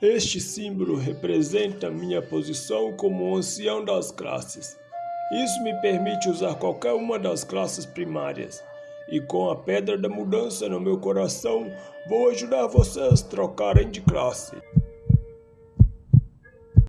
Este símbolo representa minha posição como ancião das classes. Isso me permite usar qualquer uma das classes primárias. E com a pedra da mudança no meu coração, vou ajudar vocês a trocarem de classe.